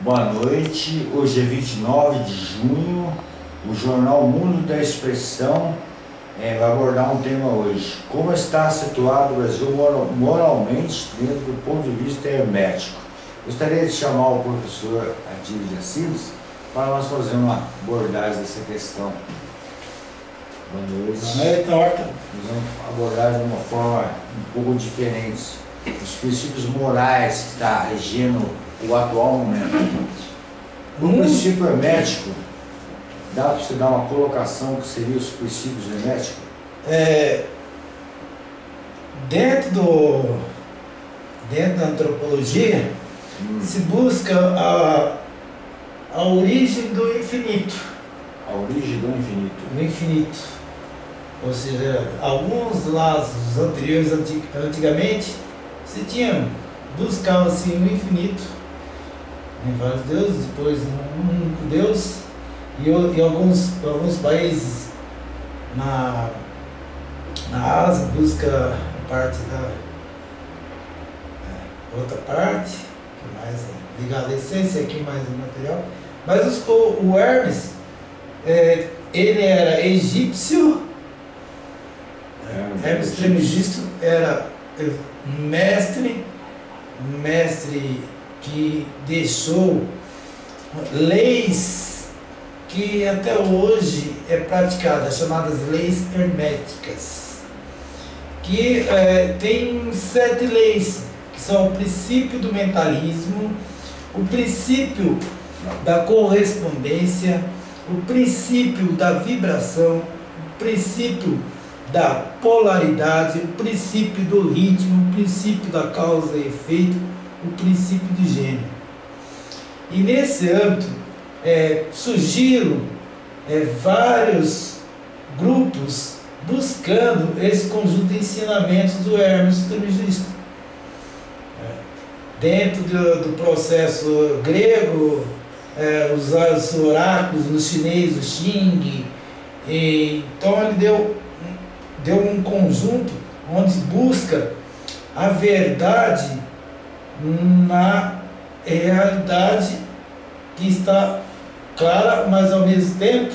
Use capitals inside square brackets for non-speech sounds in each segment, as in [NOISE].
Boa noite, hoje é 29 de junho, o jornal Mundo da Expressão é, vai abordar um tema hoje. Como está situado o Brasil moralmente dentro do ponto de vista hermético? Gostaria de chamar o professor Adílio de Assis para nós fazer uma abordagem dessa questão. Boa noite. Boa noite, Horta. Nós vamos abordar de uma forma um pouco diferente os princípios morais que está regendo o atual momento. O hum. princípio hermético, dá para você dar uma colocação que seria os princípios herméticos? É, dentro, do, dentro da antropologia, hum. se busca a, a origem do infinito. A origem do infinito. Do infinito. Ou seja, alguns lados anteriores, antigamente, se tinha, buscava-se o infinito em vários deuses, depois um único Deus, e em alguns, alguns países na, na Ásia busca a parte da é, outra parte, que é mais ligada à essência, aqui mais o material. Mas os, o, o Hermes, é, ele era egípcio, é, Hermes Trismegisto era mestre, mestre que deixou leis que até hoje é praticada, chamadas leis herméticas, que é, tem sete leis, que são o princípio do mentalismo, o princípio da correspondência, o princípio da vibração, o princípio da polaridade, o princípio do ritmo, o princípio da causa e efeito, o princípio de gênero. E nesse âmbito é, surgiram é, vários grupos buscando esse conjunto de ensinamentos do Hermes Trismegisto. É, dentro do, do, processo grego, é, usaram os oráculos no chinês, o Xing, e, então ele deu deu um conjunto onde busca a verdade na realidade que está clara, mas ao mesmo tempo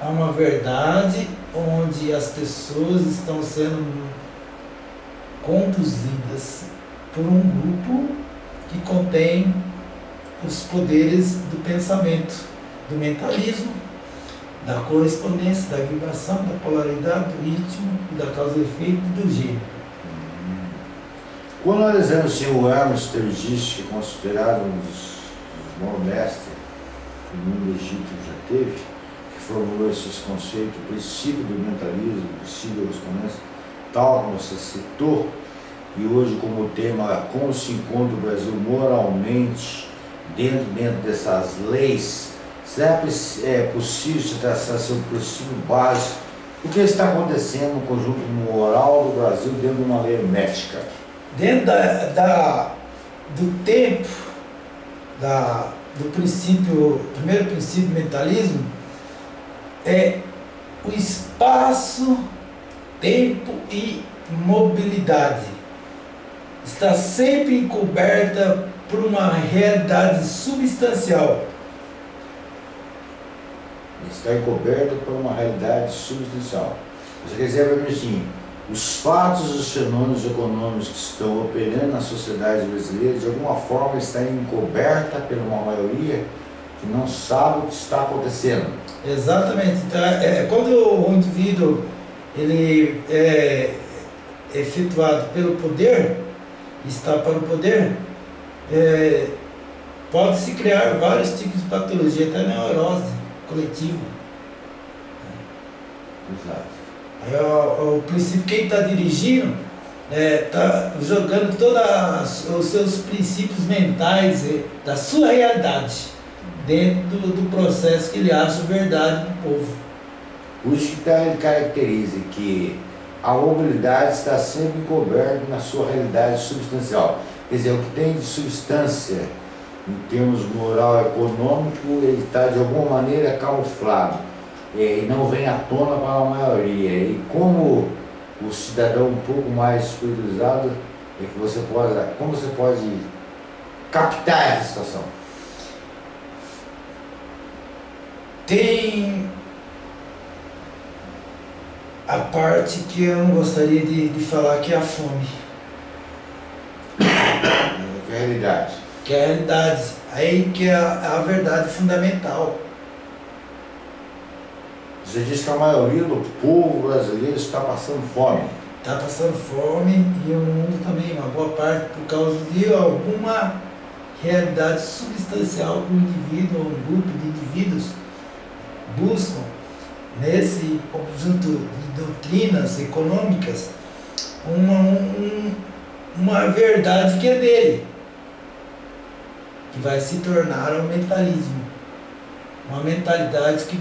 há uma verdade onde as pessoas estão sendo conduzidas por um grupo que contém os poderes do pensamento, do mentalismo, da correspondência, da vibração, da polaridade, do ritmo e da causa e efeito do gênero. Quando analisamos assim, o Hermes Trismegisto, que é considerado um dos, bons mestres que o mundo egípcio já teve, que formulou esses conceitos, o princípio do mentalismo, o princípio da correspondência, tal como você citou, e hoje como tema como se encontra o Brasil moralmente dentro, dentro dessas leis Será é possível se traçar seu princípio básico? O que está acontecendo no conjunto moral do Brasil dentro de uma lei hermética? Dentro da, da, do tempo, da, do princípio, primeiro princípio mentalismo, é o espaço, tempo e mobilidade. Está sempre encoberta por uma realidade substancial está encoberto por uma realidade substancial. Você quer dizer para mim assim, os fatos e os fenômenos econômicos que estão operando na sociedade brasileira, de alguma forma, está encoberta por uma maioria que não sabe o que está acontecendo. Exatamente. Então, é, é quando o indivíduo ele é efetuado pelo poder, está para o poder, é, pode-se criar vários tipos de patologia, até neurose coletivo. Exato. Aí o, o princípio, quem está dirigindo está é, tá jogando todos os seus princípios mentais da sua realidade dentro do, processo que ele acha verdade do povo. Tá, ele caracteriza que a mobilidade está sempre encoberta na sua realidade substancial. Quer dizer, o que tem de substância em termos moral econômico, ele está de alguma maneira camuflado é, e não vem à tona para a maioria. E como o cidadão um pouco mais espiritualizado é que você pode, como você pode captar essa situação? Tem a parte que eu não gostaria de, de falar que é a fome. Que é a realidade. Que é a realidade. Aí que é a, a verdade fundamental você diz que a maioria do povo brasileiro está passando fome. Está passando fome e o mundo também, uma boa parte, por causa de alguma realidade substancial que um indivíduo ou um grupo de indivíduos buscam nesse conjunto de doutrinas econômicas uma, um, uma verdade que é dele, que vai se tornar um mentalismo, uma mentalidade que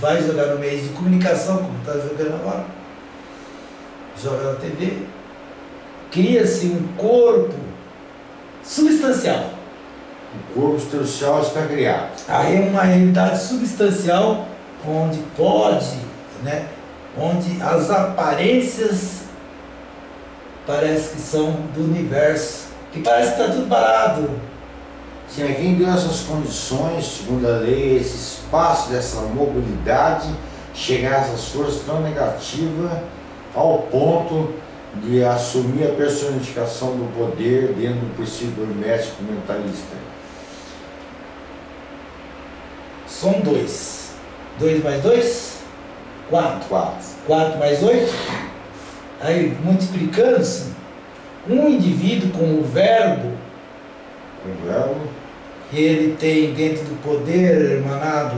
vai jogar no meio de comunicação, como está jogando agora, joga na TV, cria-se um corpo substancial. O corpo substancial está criado. Aí é uma realidade substancial onde pode, né, onde as aparências parece que são do universo, que parece que está tudo parado. Mas quem deu essas condições, segundo a lei, esse espaço dessa mobilidade, chegar a essas forças tão negativas ao ponto de assumir a personificação do poder dentro do princípio hermético mentalista? São dois. Dois mais dois? Quatro. Quatro. Quatro mais oito? Aí, multiplicando-se, um indivíduo com o verbo, O verbo, ele tem dentro do poder emanado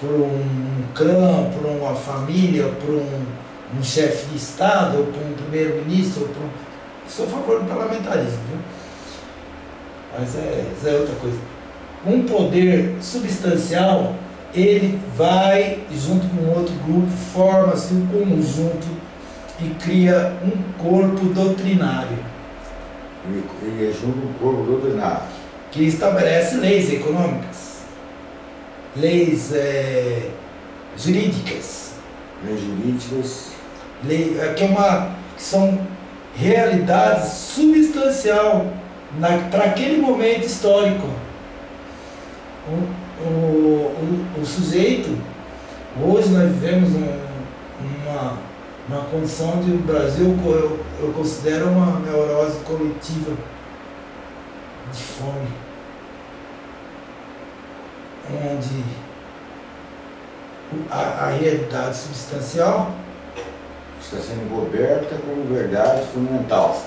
por um clã, por uma família, por um, um chefe de Estado, ou por um primeiro-ministro, por um... Sou a favor do parlamentarismo, viu? Mas é, é outra coisa. Um poder substancial, ele vai, junto com outro grupo, forma-se um conjunto e cria um corpo doutrinário. ele, ele é junto o corpo doutrinário. Que estabelece leis econômicas, leis eh, jurídicas, Leis jurídicas, lei, eh, que, é uma, que são realidades substancial para aquele momento histórico. O, o, o, o sujeito, hoje nós vivemos um, uma, uma condição de o Brasil, eu, eu considero uma neurose coletiva de fome, onde o- a, a realidade substancial está sendo coberta como verdade fundamental,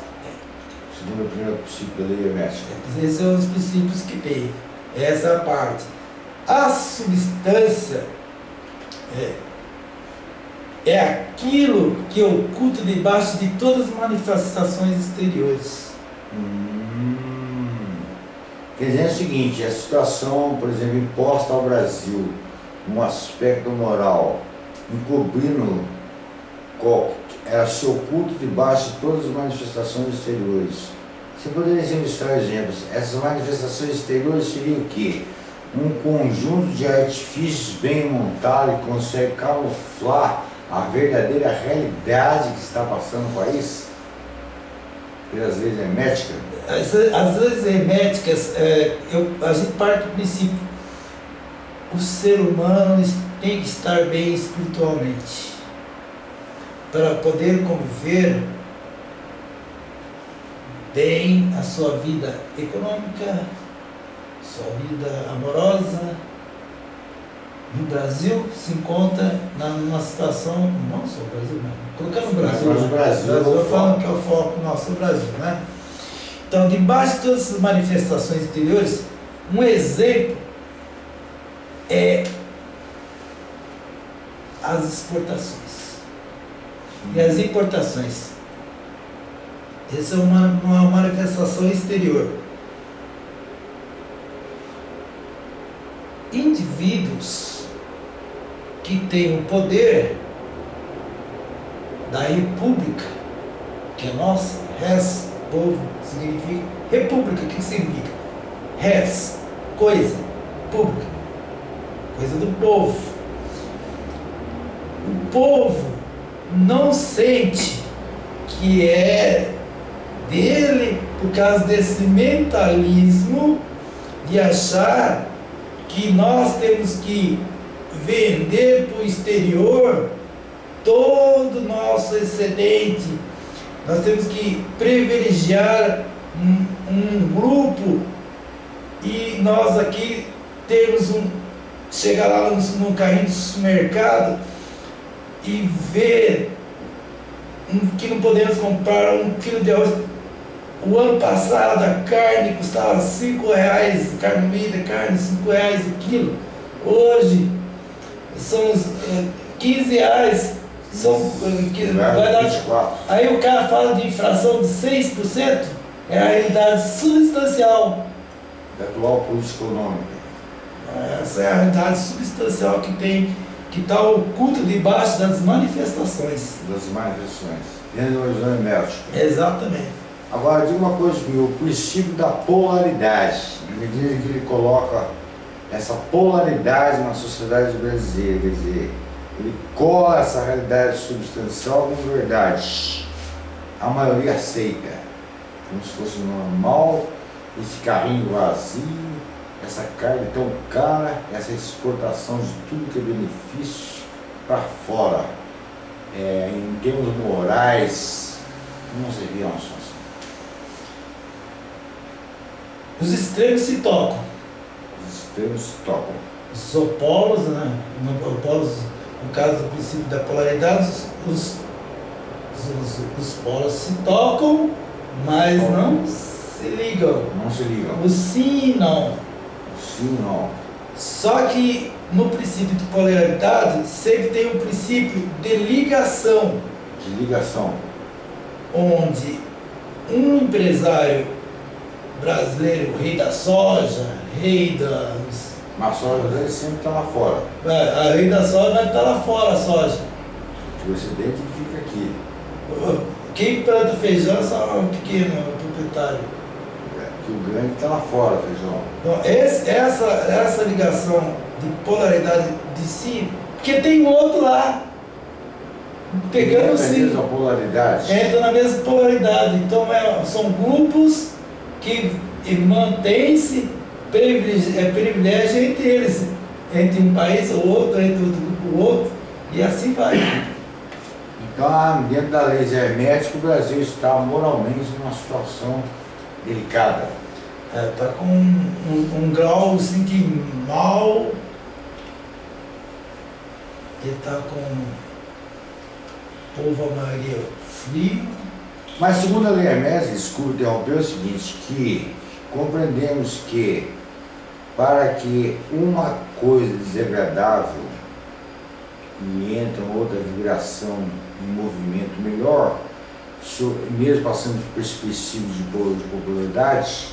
segundo o primeiro princípio da lei hermética. Esses são os princípios que tem. Essa é parte. A substância é, é aquilo que oculta debaixo de todas as manifestações exteriores. Hum. Quer dizer o seguinte, a situação, por exemplo, imposta ao Brasil, um aspecto moral, encobrindo ela se oculta debaixo de todas as manifestações exteriores. Você poderia ilustrar exemplos. Essas manifestações exteriores seriam o quê? Um conjunto de artifícios bem montado que consegue camuflar a verdadeira realidade que está passando no país? Pelas leis herméticas? As, as leis herméticas, é, eu, a gente parte do princípio, o ser humano tem que estar bem espiritualmente para poder conviver bem a sua vida econômica, sua vida amorosa. No Brasil se encontra numa situação, não só o Brasil, não, colocando o Brasil, Mas o né? Brasil eu falo que é o foco nosso, o Brasil, né? Então, debaixo de todas essas manifestações exteriores, um exemplo é as exportações e as importações. Essa é uma, uma manifestação exterior. Indivíduos que têm o poder da república, que é nossa, res, povo, significa. República, o que significa? Res, coisa, pública, coisa do povo. O povo não sente que é dele por causa desse mentalismo de achar que nós temos que vender para o exterior todo o nosso excedente. Nós temos que privilegiar um, um grupo e nós aqui temos um. chegar lá no, no carrinho do supermercado e ver que não podemos comprar um quilo de arroz. O ano passado a carne custava 5 reais, carne moída, carne 5 reais o quilo. Hoje são é, 15 reais. São, é, que, vai dar, aí o cara fala de inflação de 6%, é a realidade substancial. Da atual política econômica. Essa é a realidade substancial que tem, que está oculta debaixo das manifestações. Das manifestações. Dentro do exame médico. Exatamente. Agora, diga uma coisa comigo, o princípio da polaridade, à medida que ele coloca essa polaridade na sociedade brasileira, quer dizer, ele cola essa realidade substancial como verdade. A maioria aceita, como se fosse normal, esse carrinho vazio, essa carga tão cara, essa exportação de tudo que é benefício para fora. É, em termos morais, não seria uma situação. Os extremos se tocam. Extremos se tocam. Os opolos, né? Opolos, no caso do princípio da polaridade, os, os, os polos se tocam, mas não se ligam. Não se ligam. O sim e não. O sim e não. Só que no princípio de polaridade sempre tem um princípio de ligação. De ligação. Onde um empresário brasileiro, rei da soja, rei das. Mas a soja sempre está lá fora. É, a rei da soja vai estar tá lá fora a soja. O excedente fica aqui. Quem planta feijão é só um pequeno proprietário. É, que o grande está lá fora, feijão. Então, esse, essa, essa ligação de polaridade de si, porque tem outro lá. Pegando sim. Entra na mesma polaridade. Entra na mesma polaridade. Então é, são grupos que mantém-se privilégio, é, privilégio entre eles, entre um país ou outro, entre ou outro, e assim vai. Então, dentro da lei hermética, o Brasil está moralmente numa situação delicada. Está é, tá com um, um, um, grau assim que mal. Ele está com o povo, a maioria, frio mas segundo a lei Hermes, escudo interrompeu o seguinte, que compreendemos que para que uma coisa desagradável e entra outra vibração em movimento melhor, mesmo passando por perspectivas de popularidade,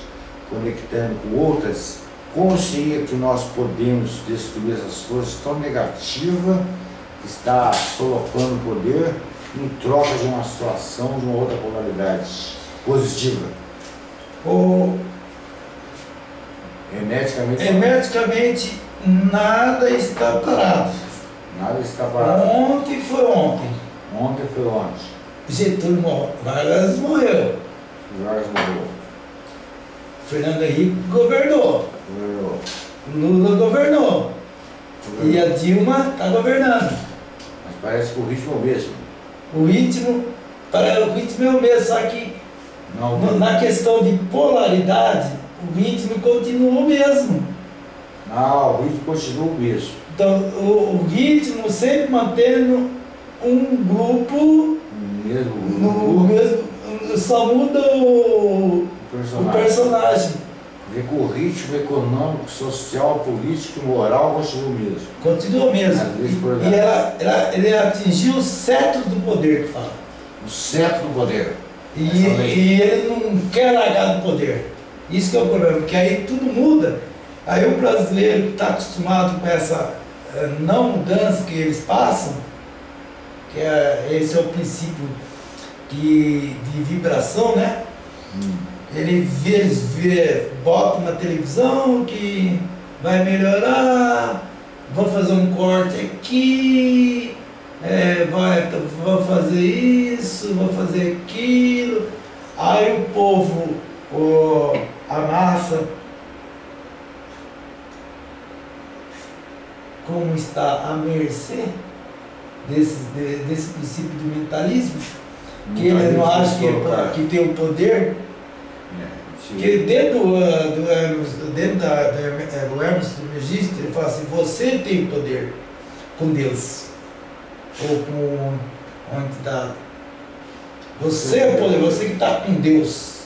conectando com outras, como seria que nós podemos destruir essas forças tão negativas que está colocando o poder em troca de uma situação, de uma outra polaridade positiva? Ou hermeticamente, hermeticamente nada está parado. Nada está parado. Ontem foi ontem. Ontem foi ontem. Getúlio morreu. Vargas morreu. Vargas morreu. Fernando Henrique governou. Governou. Lula governou. governou. E a Dilma está governando. Mas parece que o ritmo é o mesmo. O ritmo, para, o ritmo é o mesmo, só que não, no, na questão de polaridade, o ritmo continua o mesmo. Não, o ritmo continua o mesmo. Então, o, o ritmo sempre mantendo um grupo. Mesmo grupo. No mesmo, só muda o, o personagem. O personagem. Vê que o ritmo econômico, social, político e moral continua o mesmo. Continua mesmo. E, e ela, ela, ele atingiu o cetro do poder que fala. O cetro do poder. E, e ele não quer largar do poder. Isso que é o problema, porque aí tudo muda. Aí o brasileiro que está acostumado com essa eh, não mudança que eles passam, que é, esse é o princípio de, de vibração, né? Hum ele vê, vê, bota na televisão que vai melhorar, vou fazer um corte aqui, é, vai, vou fazer isso, vou fazer aquilo. Aí o povo, o, a massa, como está à mercê desse, de, desse princípio do mentalismo, que ele não acha que, é, que tem o poder, que dentro, do Hermes, dentro da, do Hermes do Megisto, ele fala assim, você tem poder com Deus, ou com uma entidade. Você é o poder, você que está com Deus.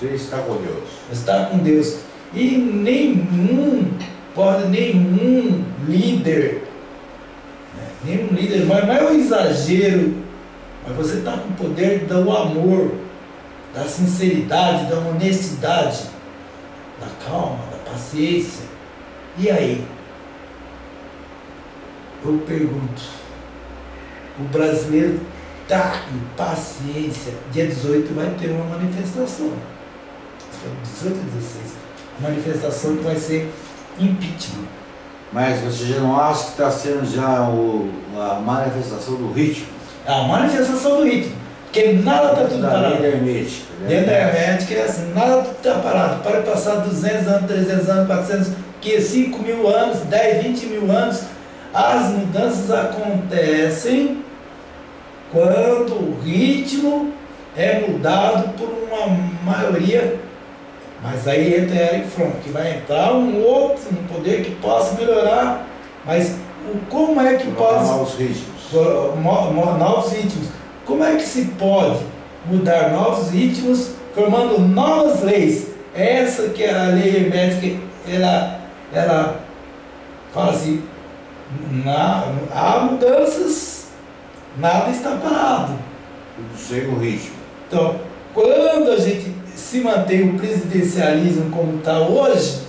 Você está com Deus. Está com Deus. E nenhum, pode nenhum líder, né? nenhum líder, mas não é um exagero, mas você está com o poder do amor, da sinceridade, da honestidade, da calma, da paciência. E aí? Eu pergunto, o brasileiro está em paciência. Dia 18 vai ter uma manifestação. 18 e 16 manifestação que vai ser impeachment. Mas você já não acha que está sendo já o, a manifestação do ritmo? A manifestação do ritmo. Porque nada está tudo parado. Dentro da hermética. Né? Dentro da hermética é assim, nada está parado. Para passar 200 anos, 300 anos, 400, que 5 mil anos, 10, 20 mil anos, as mudanças acontecem quando o ritmo é mudado por uma maioria mas aí entra Eric Fromm, que vai entrar um outro, um poder que possa melhorar, mas o, como é que pode. Novos ritmos. Novos ritmos. Como é que se pode mudar novos ritmos formando novas leis? Essa que é a lei hermética, ela, ela fala assim, na, há mudanças, nada está parado. Tudo sem o ritmo. Então, quando a gente se mantém o presidencialismo como está hoje,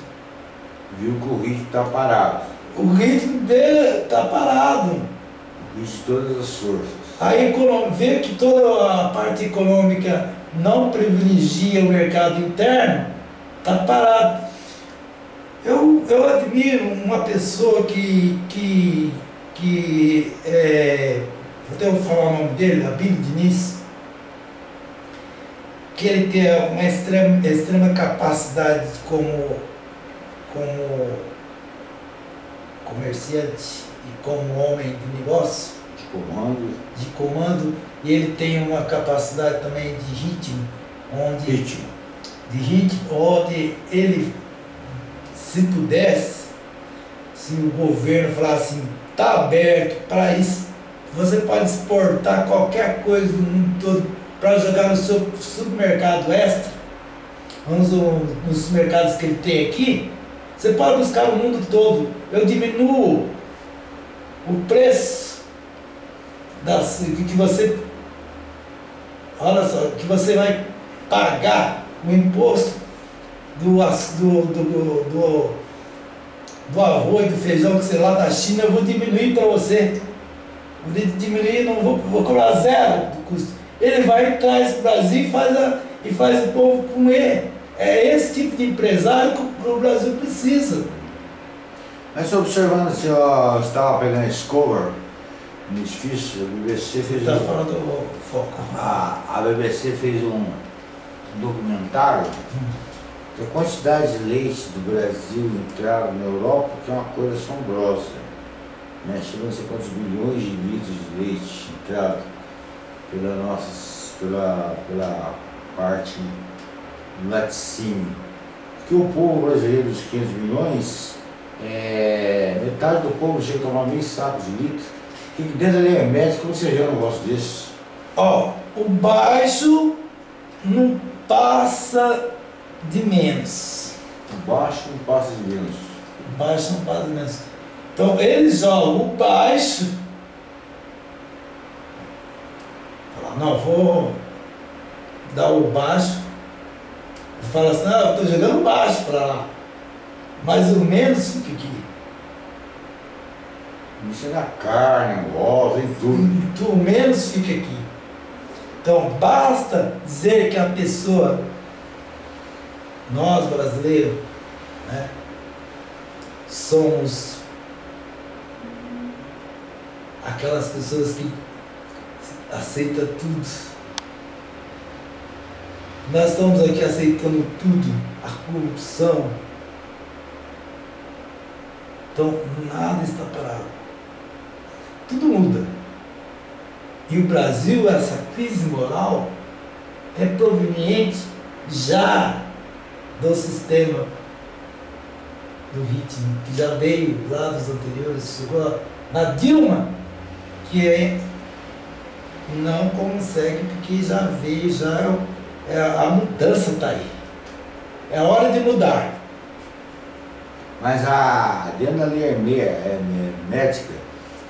viu que o ritmo está parado. O ritmo dele está parado. O ritmo de todas as forças. Aí vê que toda a parte econômica não privilegia o mercado interno, está parado. Eu, eu admiro uma pessoa que, que, que é, vou falar o nome dele, Abílio Diniz, que ele tem uma extrema, extrema capacidade como, como comerciante e como homem de negócio. De comando. De comando. E ele tem uma capacidade também de ritmo, onde. Ritmo. De ritmo, onde ele, se pudesse, se o governo falasse assim, está aberto para isso, você pode exportar qualquer coisa do mundo todo para jogar no seu supermercado extra, nos, nos mercados que ele tem aqui, você pode buscar o mundo todo. Eu diminuo o preço das, que você olha só, que você vai pagar o imposto do, do, do, do, do arroz, do feijão que você lá da China, eu vou diminuir para você. Vou diminuir, não vou, vou cobrar zero do custo. Ele vai traz para o Brasil e faz, a, e faz o povo comer. É esse tipo de empresário que o Brasil precisa. Mas observando se eu estava pegando esse edifício, a BBC fez Está um, falando do foco. A, a BBC fez um documentário que a quantidade de leite do Brasil entrado na Europa que é uma coisa assombrosa. Né? Chegando a quantos bilhões de litros de leite entrado pela, nossa, pela, pela parte laticínio. Que o povo brasileiro dos 500 milhões, é, metade do povo chega a tomar meio saco de litro. Que dentro da linha médica, como você vê um negócio desse? Ó, o baixo não passa de menos. O baixo não passa de menos. O baixo não passa de menos. Então eles jogam o baixo não, vou dar o baixo. Fala assim, não, eu estou jogando baixo para lá. Mais ou menos fica aqui. Isso é na carne, em ovos, em tudo. Tu menos fica aqui. Então basta dizer que a pessoa, nós brasileiros, né, somos aquelas pessoas que aceita tudo. Nós estamos aqui aceitando tudo, a corrupção, Então, nada está parado. Tudo muda. E o Brasil, essa crise moral, é proveniente já do sistema do ritmo, que já veio lá dos anteriores, chegou na Dilma, que é, não consegue, porque já veio, já é, a mudança está aí. É hora de mudar. Mas a, dentro da é, médica,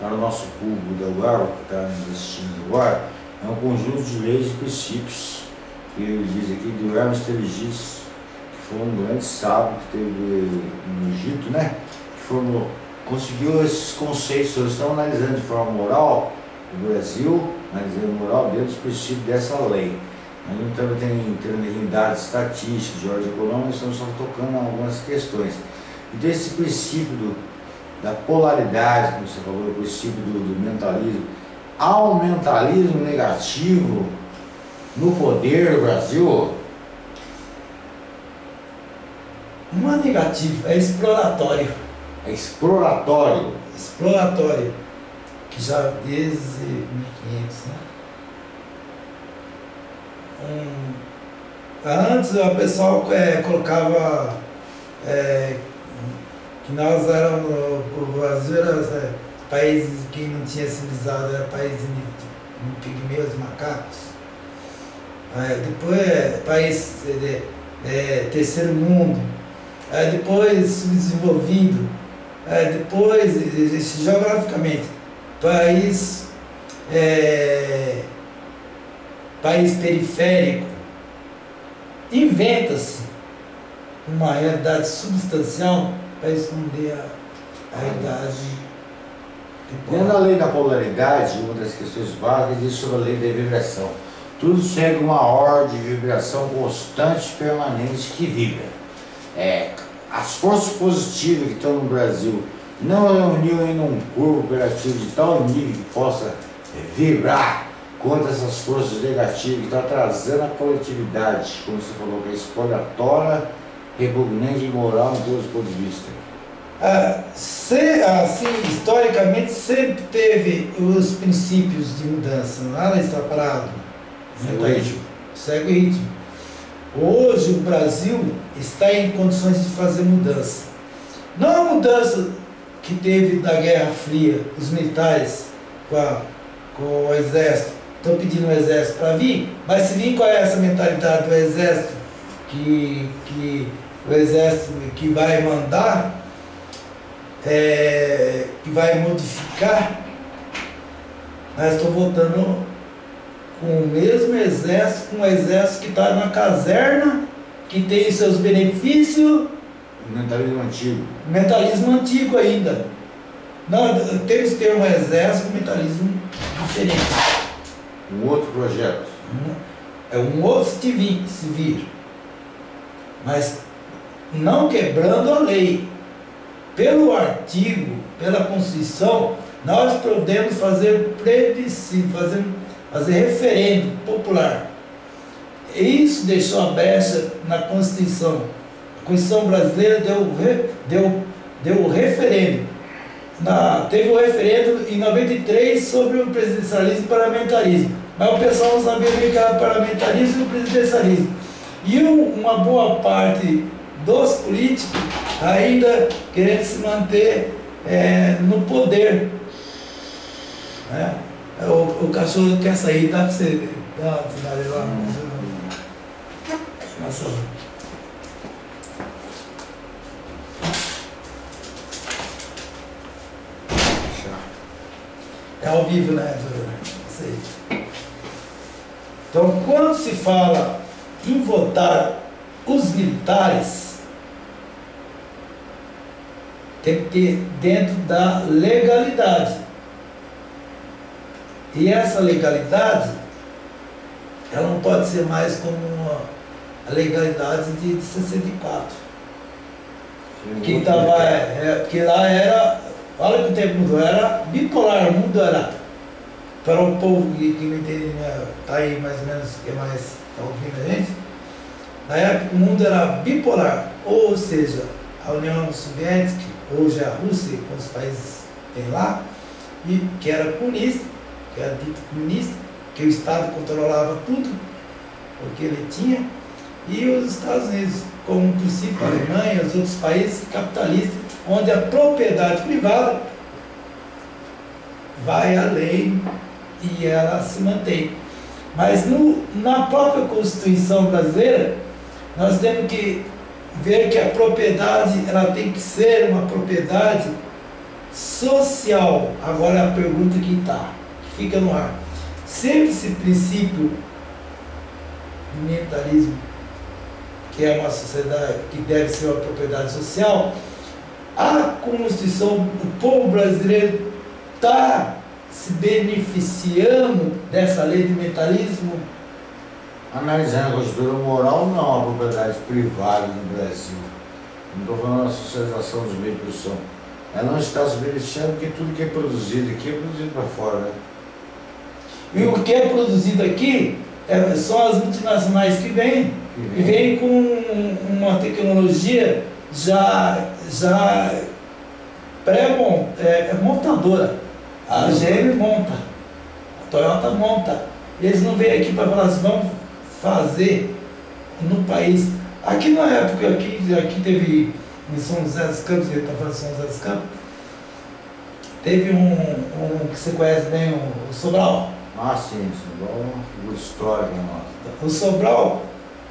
para o nosso público da UAR, que está investindo agora, é um conjunto de leis e princípios, que ele diz aqui, do Hermes Trismegisto, que foi um grande sábio que teve no Egito, né? Que formou, conseguiu esses conceitos, eles estão analisando de forma moral o Brasil, analisando moral dentro dos princípios dessa lei. A gente também tem, tem dados estatísticos, de ordem econômica, estamos só tocando algumas questões. Então esse princípio do, da polaridade, como você falou, o princípio do, do mentalismo, há um mentalismo negativo no poder do Brasil? Não é negativo, é exploratório. É exploratório. Exploratório. Que já desde 1500, né? Um, antes o pessoal é, colocava é, que nós éramos, o Brasil era é, país que não tinha civilizado, era país de, de pigmeus, macacos. É, depois é, país de, é, terceiro mundo, é, depois subdesenvolvido, é, depois, geograficamente, país, é, país periférico, inventa-se uma realidade substancial para esconder a, a idade. Dentro da lei da polaridade, uma das questões básicas diz sobre a lei da vibração. Tudo segue uma ordem de vibração constante permanente que vibra. É, as forças positivas que estão no Brasil não reuniu em um corpo operativo de tal nível que possa vibrar contra essas forças negativas que estão atrasando a coletividade, como você falou, que é exploratória repugnante e imoral em todos os pontos de vista? Ah, se, assim, historicamente sempre teve os princípios de mudança, nada está parado. Segue o ritmo. Segue o ritmo. Hoje o Brasil está em condições de fazer mudança. Não a mudança que teve da Guerra Fria, os militares com, a, com o exército, estão pedindo o exército para vir, mas se vir qual é essa mentalidade do exército que, que o exército que vai mandar, é, que vai modificar, mas estou voltando com o mesmo exército, com o exército que está na caserna, que tem seus benefícios. Mentalismo antigo. Mentalismo antigo ainda. Não, temos que ter um exército com mentalismo diferente. Um outro projeto. É um outro se vir, se vir. Mas não quebrando a lei. Pelo artigo, pela Constituição, nós podemos fazer plebiscito, fazer, fazer referendo popular. Isso deixou a brecha na Constituição. A Constituição brasileira deu, deu, deu o referendo. Na, teve o referendo em 93 sobre o presidencialismo e parlamentarismo. Mas o pessoal não sabia o que era parlamentarismo e o presidencialismo. E uma boa parte dos políticos ainda querendo se manter é, no poder. Né? O, o cachorro quer sair, dá para você dar uma cidade lá. Nossa. É ao vivo, né? Então, quando se fala em votar os militares, tem que ter dentro da legalidade. E essa legalidade, ela não pode ser mais como a legalidade de 64. Que, tava, é, é, que lá era, olha que o tempo mudou, era bipolar, o mundo era para o povo que, que não entende, né, tá aí mais ou menos, que é mais está ouvindo a gente, na época o mundo era bipolar, ou seja, a União Soviética, hoje a Rússia, com os países tem lá, e, que era comunista, que era dito comunista, que o Estado controlava tudo, o que ele tinha, e os Estados Unidos, como princípio a Alemanha, os outros países capitalistas, onde a propriedade privada vai além e ela se mantém. Mas no, na própria Constituição brasileira, nós temos que ver que a propriedade ela tem que ser uma propriedade social. Agora a pergunta que está, que fica no ar. Sempre esse princípio do mentalismo, que é uma sociedade que deve ser uma propriedade social, a Constituição, o povo brasileiro está se beneficiando dessa lei de mentalismo? Analisando a constituição moral, não é uma propriedade privada no Brasil. Não estou falando da socialização dos meios de produção. Ela não está se beneficiando porque tudo que é produzido aqui é produzido para fora. Né? E o que é produzido aqui é, são as multinacionais que vêm. E vêm com uma tecnologia já, já pré-montadora. É, a GM monta, a Toyota monta. Eles não vêm aqui para falar assim, vamos fazer no país. Aqui na época, aqui, aqui teve em São José dos Campos, ele está falando de São José dos Campos, teve um, um que você conhece bem, o Sobral. Ah, sim, Sobral é uma figura histórica nossa. O Sobral,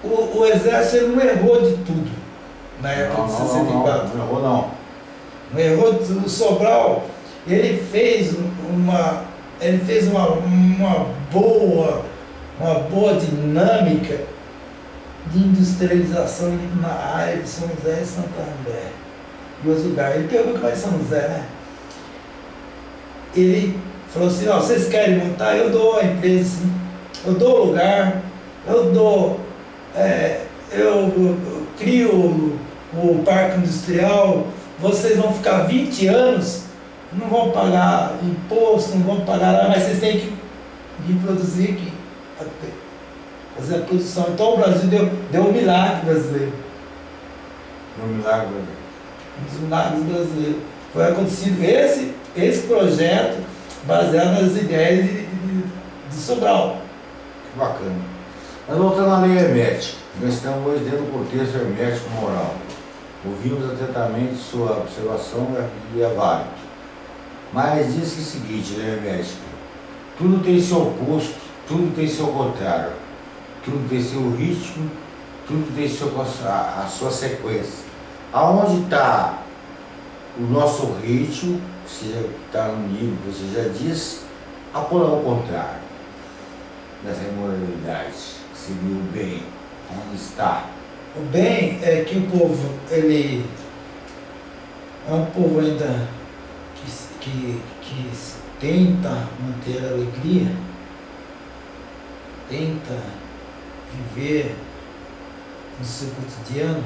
o, o exército não errou de tudo na época não, de 64. Não, não, não errou não. Não errou de tudo. O Sobral ele fez uma, ele fez uma, uma boa, uma boa dinâmica de industrialização na área de São José e Santo André e outros lugares. Ele pegou que vai São José, né? Ele falou assim, ó, vocês querem montar? Eu dou a empresa, sim. eu dou o lugar, eu dou, é, eu, eu, eu crio o, o parque industrial, vocês vão ficar 20 anos não vão pagar imposto, não vão pagar nada, mas vocês têm que vir produzir aqui, fazer a produção. Então o Brasil deu, deu um milagre brasileiro. Um milagre brasileiro. Um dos milagres brasileiros. Foi acontecido esse, esse projeto baseado nas ideias de, de, de Sobral. Que bacana. Mas voltando à lei hermética, nós estamos hoje dentro do contexto hermético moral. Ouvimos atentamente sua observação e é válido. Mas diz que é o seguinte, né, médico? Tudo tem seu oposto, tudo tem seu contrário, tudo tem seu ritmo, tudo tem seu, a, a sua sequência. Aonde está o nosso ritmo, seja está no que você já disse, apoiar o contrário dessa imoralidade, seria o bem, onde está. O bem é que o povo, ele é um povo ainda que, que tenta manter a alegria, tenta viver no seu cotidiano,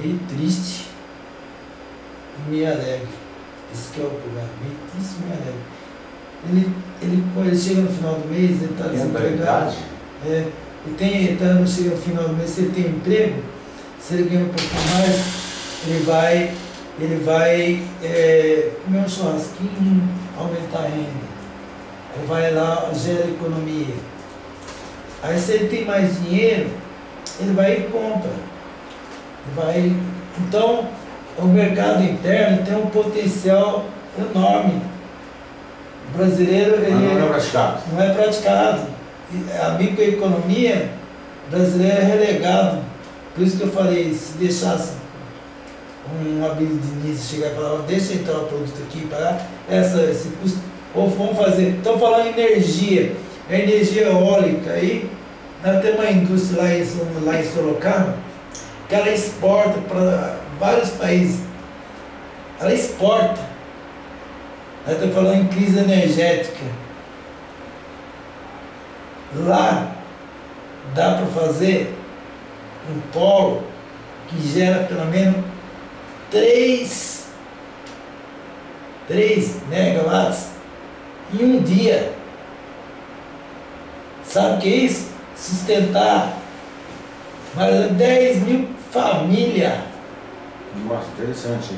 meio triste e meio alegre. Esse que é o problema, meio triste e meio alegre. Ele, ele, quando ele chega no final do mês, ele está desempregado. É, ele tem, ele tá, chega no final do mês, ele tem emprego, se ele ganha um pouquinho mais, ele vai, ele vai é, comer um churrasquinho, aumentar a renda. Ele vai lá, gera economia. Aí se ele tem mais dinheiro, ele vai e compra. Ele vai, então, o mercado interno tem um potencial enorme. O brasileiro ele não é praticado. Não é praticado. A microeconomia brasileira é relegado. Por isso que eu falei, se deixasse um de Diniz chegar e falar, deixa entrar o produto aqui para essa, esse custo. Ou vamos fazer, estão falando energia, a energia eólica aí, nós temos uma indústria lá em, lá em Sorocaba, que ela exporta para vários países. Ela exporta. Nós estamos falando em crise energética. Lá dá para fazer um polo que gera pelo menos 3, 3 megawatts em um dia. Sabe o que é isso? Sustentar Mais 10 mil famílias. Nossa, interessante.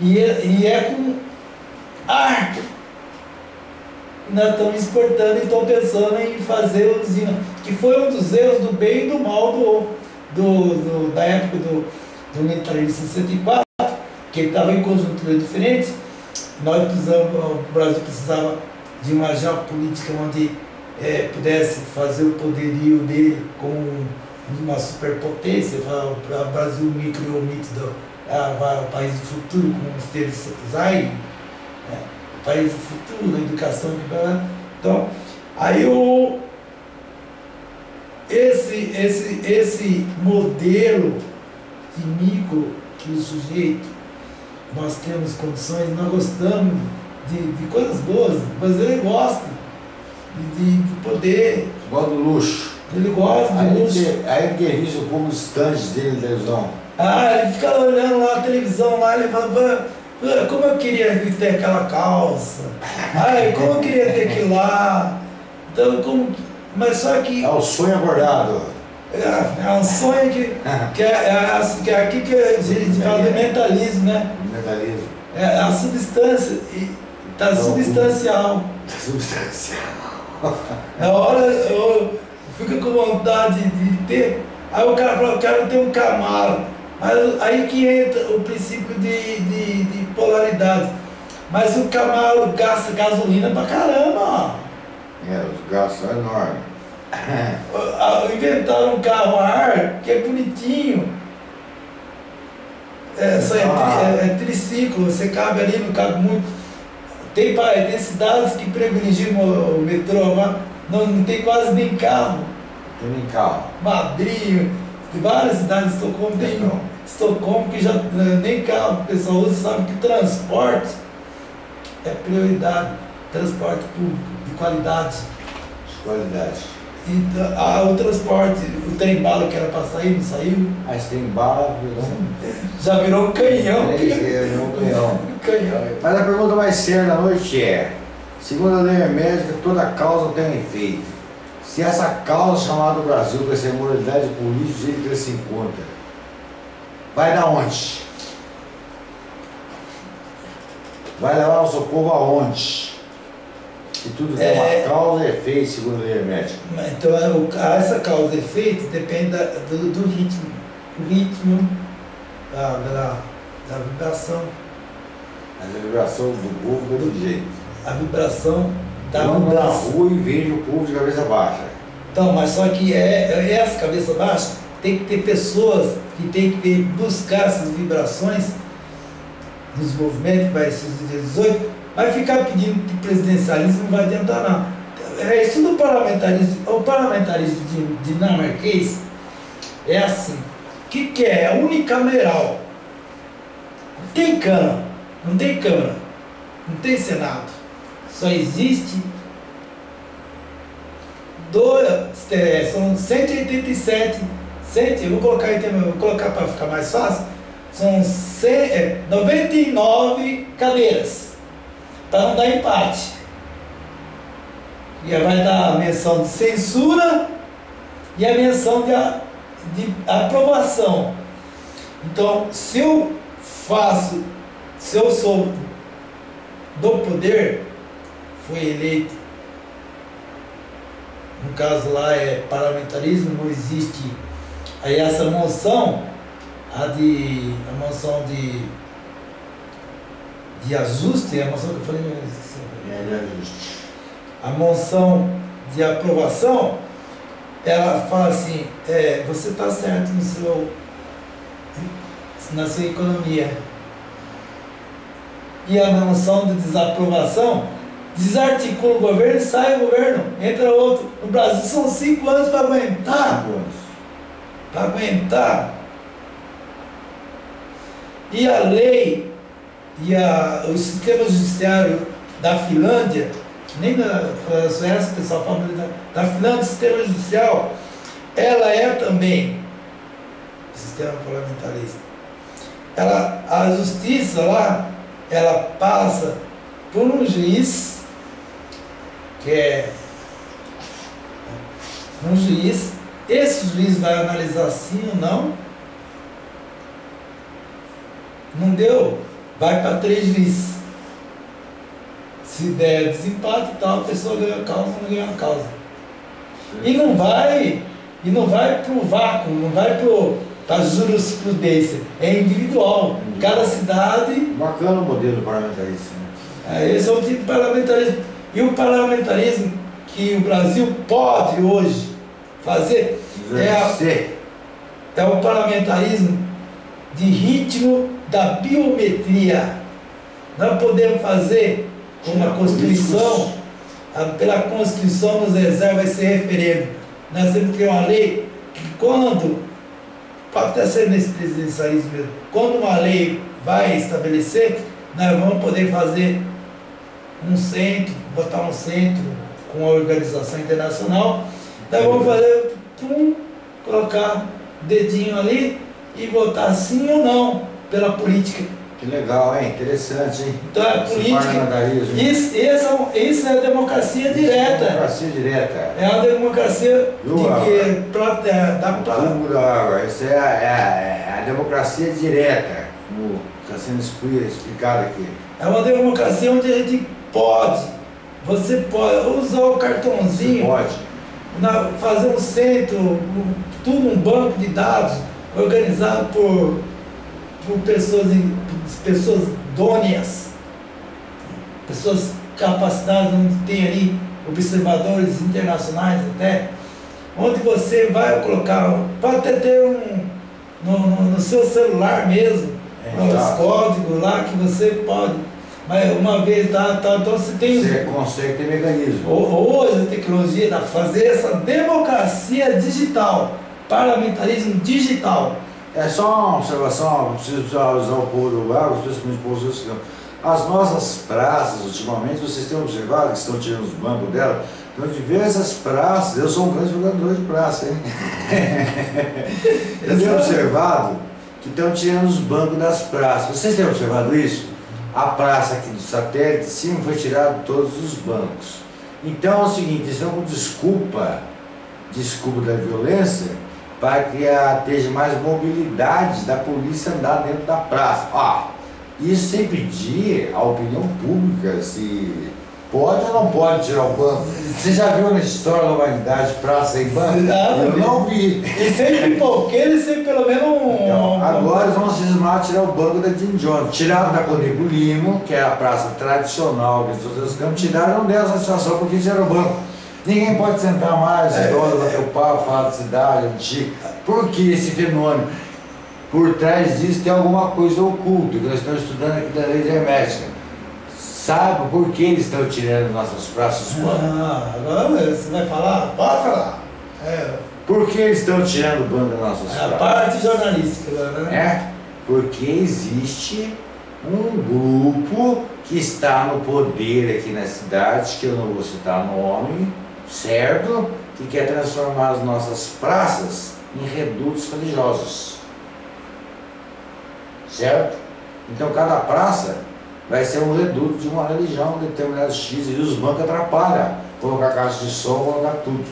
E é, e é com ar. Nós estamos exportando e estão pensando em fazer usina. Que foi um dos erros do bem e do mal do, do, do da época do, do militarismo 64, que estava em conjunturas diferentes. Nós precisamos, o Brasil precisava de uma geopolítica onde é, pudesse fazer o poderio dele como uma superpotência, o Brasil me criou o mito do ah, o país do futuro, como esteve Zay, né? o país do futuro, a educação, então, aí o, esse, esse, esse modelo de micro que o sujeito, nós temos condições, nós gostamos de, de coisas boas, mas ele gosta de, de poder. Gosta do luxo. Ele gosta do aí luxo. Que, aí que risa como os estandes dele na televisão. Ah, ele fica olhando lá a televisão lá, ele fala, como eu queria ter aquela calça. [LAUGHS] Ai, como eu queria ter aquilo lá. Então, como. Mas só que. É o sonho acordado. É, é um sonho que, [LAUGHS] que, é, é, que é aqui que a gente fala de mentalismo, né? Mentalismo. É a substância. Está substancial. [LAUGHS] Substancial. Na hora eu fico com vontade de ter. Aí o cara fala, eu quero ter um camaro. Mas aí que entra o princípio de, de, de polaridade. Mas o Camaro gasta gasolina pra caramba, ó. É, os gastos são enormes. [COUGHS] Inventaram um carro a ar que é bonitinho. É, só é, tri, é, é, triciclo, você cabe ali, não cabe muito. Tem, tem cidades que privilegiam o metrô lá, não, não tem quase nem carro. Tem nem carro. Madrid, várias cidades de Estocolmo tem não. Estocolmo que já né, nem carro o pessoal usa, sabe que transporte é prioridade, transporte público, qualidade. De qualidade. Então, ah, o transporte, o trem bala que era para sair, não saiu. Ah, esse trem bala virou um... Já virou um canhão. É, virou um [LAUGHS] canhão. canhão. Mas a pergunta mais séria da noite é, segundo a lei médica, toda causa tem um efeito. Se essa causa chamada Brasil, com essa imoralidade política, ele que se encontra, vai dar onde? Vai levar nosso povo aonde? E tudo tem é, uma causa e efeito, segundo a lei médica. Então, é essa causa e efeito depende do, do, ritmo. O ritmo da, da, da vibração. Mas a vibração do povo é do jeito. A vibração da Eu ando na rua e vejo o povo de cabeça baixa. Então, mas só que é, é essa cabeça baixa tem que ter pessoas que tem que ter, buscar essas vibrações nos movimentos, que vai ser 18, vai ficar pedindo presidencialismo não vai adiantar não. É isso do parlamentarismo. O parlamentarismo dinamarquês é assim. O que, que é? É unicameral. Não tem Câmara, não tem Câmara, não tem Senado. Só existe dois, é, são 187, 100, eu vou colocar, vou colocar para ficar mais fácil, são 100, é, 99 cadeiras, não dar empate. E aí vai dar a menção de censura e a menção de, de aprovação. Então, se eu faço, se eu sou do poder, foi eleito, no caso lá é parlamentarismo, não existe. Aí essa moção, a de. a moção de. De ajuste, é a moção que eu falei. É de ajuste. A moção de aprovação, ela fala assim, é, você está certo no seu, na sua economia. E a moção de desaprovação desarticula o governo, sai o governo, entra outro. No Brasil são cinco anos para aguentar. Para aguentar. E a lei e a, o sistema judiciário da Finlândia, nem da Suécia, pessoal fala da, da Finlândia, o sistema judicial, ela é também sistema parlamentarista. Ela, a justiça lá, ela passa por um juiz que é um juiz, esse juiz vai analisar sim ou não. Não deu, vai para três juízes. Se der desempate e tal, a pessoa ganha a causa, não ganha a causa. E não vai, e não vai para o vácuo, não vai para a jurisprudência. É individual. Cada cidade. Bacana o modelo parlamentarista. Né? É, esse é o tipo de parlamentarismo. E o parlamentarismo que o Brasil pode hoje fazer é, a, é o parlamentarismo de ritmo da biometria. Nós podemos fazer como a Constituição, a, pela Constituição nos reserva esse referendo. Nós temos que ter uma lei que quando, pode até ser nesse presidencialismo mesmo, quando uma lei vai estabelecer, nós vamos poder fazer um centro, botar um centro com a organização internacional, nós vamos fazer, pum, colocar dedinho ali e votar sim ou não pela política. Que legal, hein? Interessante, hein? Então é política. Isso, isso, isso é democracia direta. É democracia direta. É uma democracia de que pra, é, dá pra... Isso é a, é, a, é a democracia direta, como está sendo explicado aqui. É uma democracia onde a gente pode, você pode usar o cartãozinho. Você pode. Na, fazer um centro, tudo um banco de dados organizado por, por pessoas, pessoas dôneas, pessoas capacitadas, onde tem ali observadores internacionais até, onde você vai colocar, pode até ter um no, no, no seu celular mesmo, é, os códigos lá que você pode mas uma vez tá, tá, então você tem. Você consegue ter mecanismo. Hoje a tecnologia dá fazer essa democracia digital, parlamentarismo digital. É só uma observação, preciso usar o povo do Lago, especialmente o povo do As nossas praças, ultimamente, vocês têm observado que estão tirando os bancos dela? Então, diversas praças, eu sou um grande jogador de praça, hein? [LAUGHS] eu tenho observado que estão tirando os bancos das praças. Vocês têm observado isso? a praça aqui do satélite, sim, foi tirado todos os bancos. Então é o seguinte, eles estão com desculpa, desculpa da violência, para que esteja mais mobilidade da polícia andar dentro da praça. Ó, isso sem pedir a opinião pública se Pode ou não pode tirar o banco? Você já viu na história da humanidade praça em banco? Não, eu não vi. E sempre [LAUGHS] pipoqueiro e sempre pelo menos um. Então, agora eles vão cismar tirar o banco da Jim Jones. Tiraram da Conego Limo, que é a praça tradicional de todos os campos, tiraram dessa situação porque tiraram o banco. Ninguém pode sentar mais, é, idosa, bater o pau, falar da cidade, antiga. Por que esse fenômeno? Por trás disso tem alguma coisa oculta, que nós estamos estudando aqui da lei hermética sabe por que eles estão tirando nossas praças Ah, agora você vai falar? Pode falar. É. Por que eles estão tirando o banco das nossas é a parte jornalística né? É, porque existe um grupo que está no poder aqui na cidade, que eu não vou citar nome, certo? Que quer transformar as nossas praças em redutos religiosos. Certo? Então cada praça vai ser um reduto de uma religião determinada X e os bancos atrapalham colocar caixa de som, colocar tudo.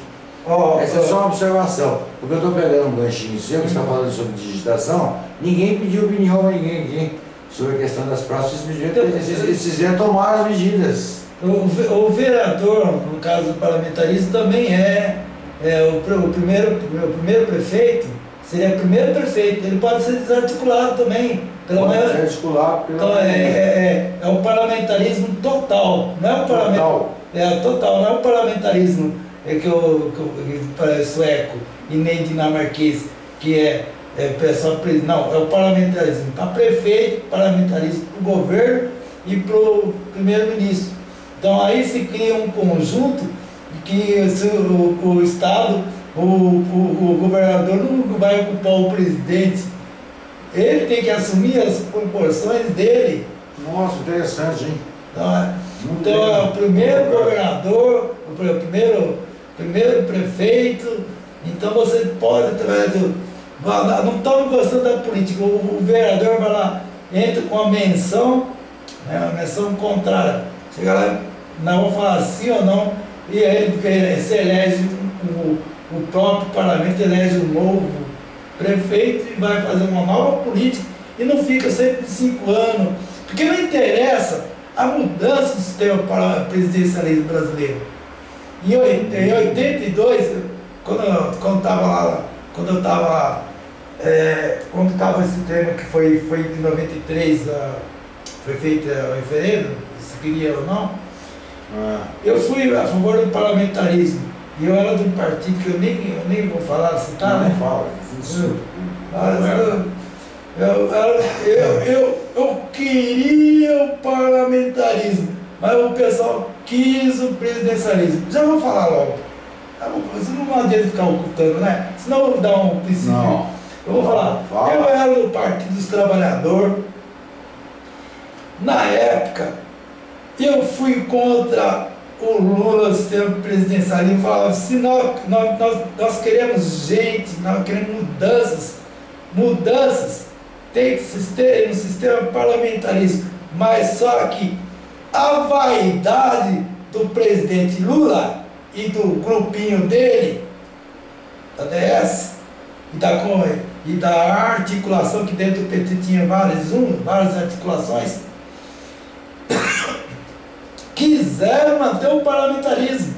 Oh, Essa oh. é só uma observação. Porque eu estou pegando um ganchinho seu que está falando sobre digitação, ninguém pediu opinião a ninguém aqui sobre a questão das praças, eles fizeram tomar as medidas. O, vereador, no caso do parlamentarismo, também é, é o, o, primeiro, o primeiro prefeito, seria o primeiro prefeito, ele pode ser desarticulado também pela maior, articular pela então, é, é, é, é o parlamentarismo total, não é o parlamentarismo. É total, não é o parlamentarismo é que eu, que eu sueco e nem dinamarquês, que é, é pessoal não, é o parlamentarismo para prefeito, parlamentarismo para o governo e para o primeiro-ministro. Então aí se cria um conjunto que o, o Estado, o, o, o governador não vai ocupar o presidente ele tem que assumir as proporções dele. Nossa, interessante, hein? Então, é, então é o primeiro governador, o primeiro, primeiro prefeito. Então você pode, através do. Não estamos gostando da política. O, o, vereador vai lá, entra com a menção, né, uma menção contrária. Chega lá, não vou falar sim ou não, e aí se elege o, o próprio parlamento elege um novo prefeito e vai fazer uma nova política e não fica sempre de cinco anos. Porque não interessa a mudança do sistema presidencialismo brasileiro. Em 82, quando estava lá, quando eu estava é, quando estava esse tema que foi, foi em 93, uh, foi feito uh, o referendo, se queria ou não, ah. eu fui a favor do parlamentarismo. E eu era de um partido que eu nem, eu nem vou falar, citar, tá, não né? fala, isso. Mas eu, eu, eu, eu, eu queria o parlamentarismo, mas o pessoal quis o presidencialismo. Já vou falar logo. Você não adianta ficar ocultando, né? Senão eu vou dar um princípio. Não. Eu vou falar. Fala. Eu era do Partido dos Trabalhadores. Na época, eu fui contra o Lula, o sistema presidencialismo, falava, se nós, nós, nós, queremos gente, nós queremos mudanças, mudanças, tem que ter um sistema parlamentarismo, mas só que a vaidade do presidente Lula e do grupinho dele, da DS, e da, e da articulação, que dentro do PT tinha várias, um, várias articulações, quiseram manter o parlamentarismo,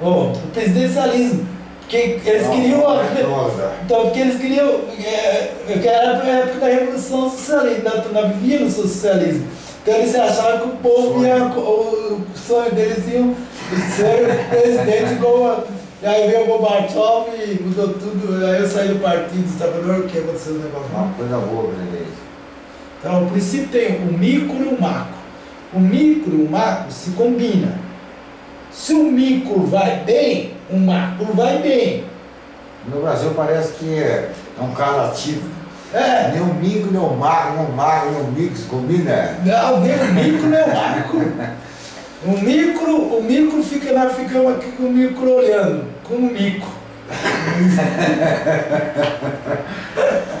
o presidencialismo. Porque eles não, queriam. Não, [LAUGHS] então, porque eles queriam. É, era a época da Revolução Socialista, na, na vivia no socialismo. Então eles achavam que o povo ia. O, o sonho deles ia ser presidente igual e aí veio o Gorbachev e mudou tudo. Aí eu saí do partido dos trabalhadores, que aconteceu o negócio lá. Coisa boa, brasileira. Então, o princípio tem o micro e o macro. O micro e o macro se combinam. Se o micro vai bem, o macro vai bem. No Brasil parece que é, é um cara ativo. É. Nem o micro, nem o macro, nem o macro, nem o micro, combina. Não, nem o micro, nem o macro. O micro, o micro fica lá, ficamos aqui com o micro olhando, com o mico. [LAUGHS]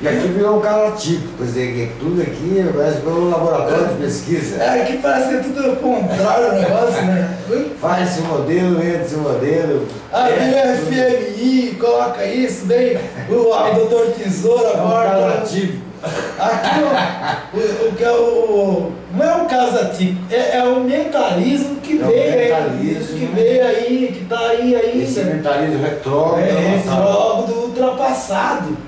E aqui virou um cara típico, quer dizer, que tudo aqui parece pelo laboratório de pesquisa. É, aqui parece que é tudo ao contrário o negócio, né? Faz esse modelo, entra esse modelo. Aqui é, o FMI, coloca isso, vem o, o doutor Tesouro agora. É um cara típico. Aqui o, o, que é o. Não é um caso atípico, é, é o mentalismo que é veio mentalismo, aí. Que veio aí, que está aí, aí. Esse é mentalismo retrógrado. É retrógrado ultrapassado.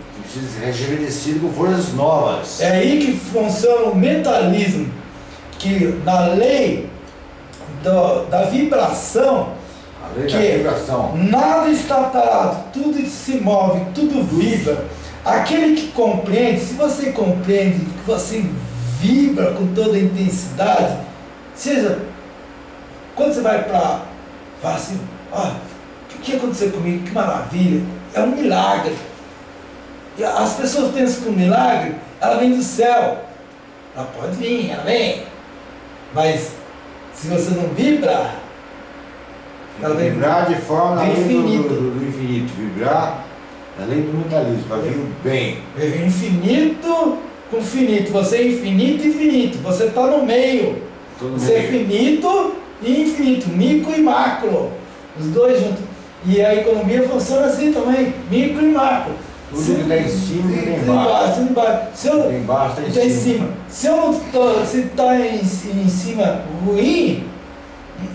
Rejuvenescido com forças novas. É aí que funciona o mentalismo, que na lei do, da vibração, que vibração. nada está parado, tudo se move, tudo vibra. Aquele que compreende, se você compreende, que você vibra com toda a intensidade, seja, quando você vai para, fala assim, ó, o que aconteceu comigo? Que maravilha, é um milagre. As pessoas pensam que o milagre, ela vem do céu. Ela pode vir, ela vem. Mas se você não vibra, ela vem vibrar de forma do infinito. Do, do, infinito. Vibrar além do mentalismo, para vir o bem. Vai infinito com finito. Você é infinito e infinito. Você está no meio. Todo você é meio. é finito e infinito. Micro e macro. Os dois juntos. E a economia funciona assim também. Micro e macro. Tudo se, que está em cima e tem embaixo. embaixo. Se eu, tem embaixo, tem tá em cima. cima. Se eu não tô, se está em, em cima ruim,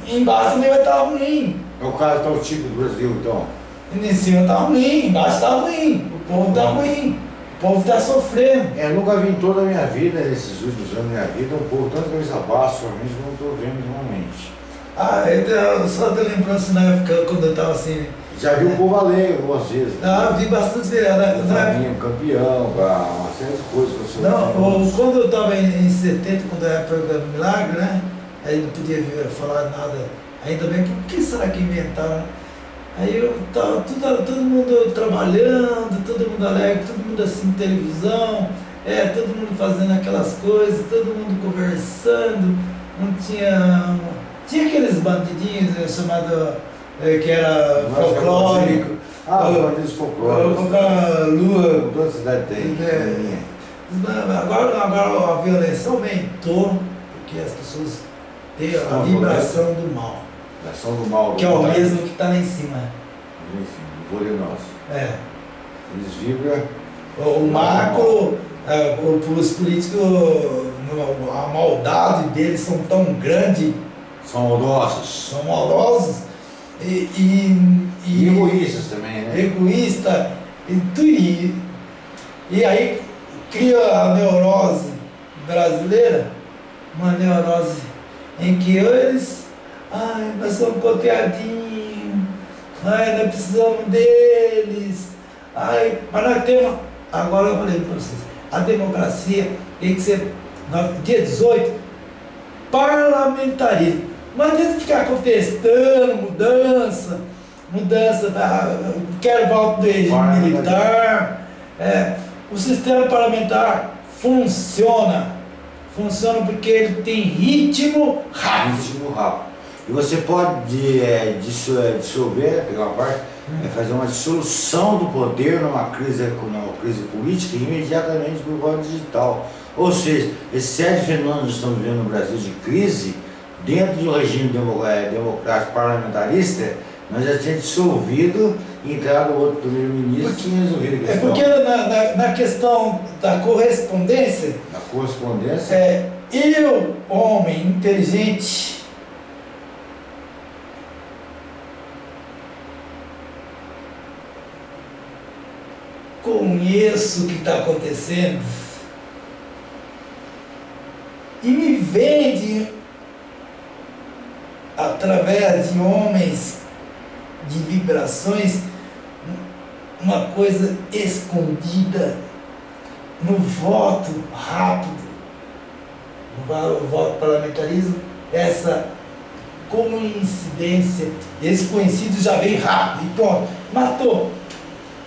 embaixo também vai estar tá ruim. É o caso do tipo do Brasil, então. Em cima está ruim, embaixo está ruim, o povo está ruim, o povo está sofrendo. É, eu nunca vi em toda a minha vida, nesses últimos anos da minha vida, um povo tanto cabeça baixa, somente como estou vendo normalmente. Ah, eu só de lembrança na época quando eu estava assim. Já vi o povo alegre algumas vezes. Ah, vi bastante vezes. Né? Na campeão, uma série de coisas que você Não, quando eu estava em, em 70, quando era programa Milagre, né? Aí não podia falar nada. Ainda bem, por que será que inventaram? Aí eu tava tudo, todo mundo trabalhando, todo mundo alegre, todo mundo assim, televisão, é, todo mundo fazendo aquelas coisas, todo mundo conversando, não tinha. Tinha aqueles bandidinhos né, chamados é, que era folclórico. Ah, os bandidos folclóricos. Colocar lua. Toda cidade tem. É, agora, agora a violência aumentou, porque as pessoas têm a vibração do mal. Ação do mal. Que é o mesmo que está lá em cima. enfim, voluminosos. É. Eles vibram. O macro, é, os políticos, a maldade deles são tão grande, São maldosos. são maldosos e, e, E egoístas também, né? egoísta e, tu- e, e aí cria a neurose brasileira, uma neurose em que eles, ai, nós somos coteadinhos, ai, nós precisamos deles, ai, mas nós temos, agora eu falei para vocês, a democracia tem que ser, dia 18, parlamentarismo. Não adianta ficar contestando mudança, mudança da. Quero volta do regime militar. É, o sistema parlamentar funciona. Funciona porque ele tem ritmo rápido. Ritmo rápido. E você pode é, é, dissolver, pegar uma parte, é, fazer uma dissolução do poder numa crise, numa crise política imediatamente por voto digital. Ou seja, esses sete fenômenos que estamos vivendo no Brasil de crise, dentro do regime demo- é, democrático parlamentarista, nós já tínhamos dissolvido e entrado outro primeiro-ministro e tinha resolvido a É questão. porque na, na, na questão da correspondência, Na correspondência, é, eu, homem inteligente, conheço o que está acontecendo e me vende através de homens de vibrações uma coisa escondida no voto rápido, no voto parlamentarismo, essa coincidência, esse conhecido já vem rápido e pronto, matou.